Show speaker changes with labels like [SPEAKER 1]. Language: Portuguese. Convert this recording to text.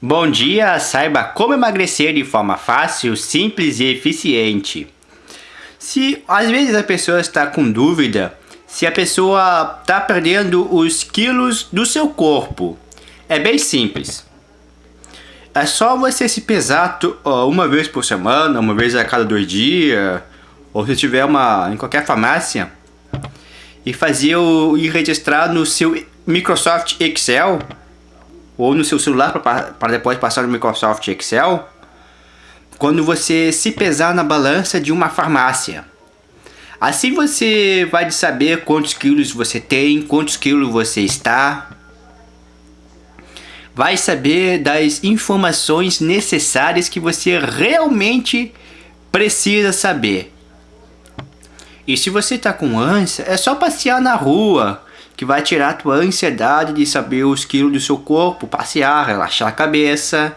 [SPEAKER 1] Bom dia, saiba como emagrecer de forma fácil, simples e eficiente. Se às vezes a pessoa está com dúvida se a pessoa está perdendo os quilos do seu corpo, é bem simples. É só você se pesar uma vez por semana, uma vez a cada dois dias, ou se tiver uma em qualquer farmácia e fazer o e registrar no seu Microsoft Excel ou no seu celular para depois passar no Microsoft Excel, quando você se pesar na balança de uma farmácia. Assim você vai saber quantos quilos você tem, quantos quilos você está. Vai saber das informações necessárias que você realmente precisa saber. E se você está com ânsia, é só passear na rua, que vai tirar a tua ansiedade de saber os quilos do seu corpo, passear, relaxar a cabeça.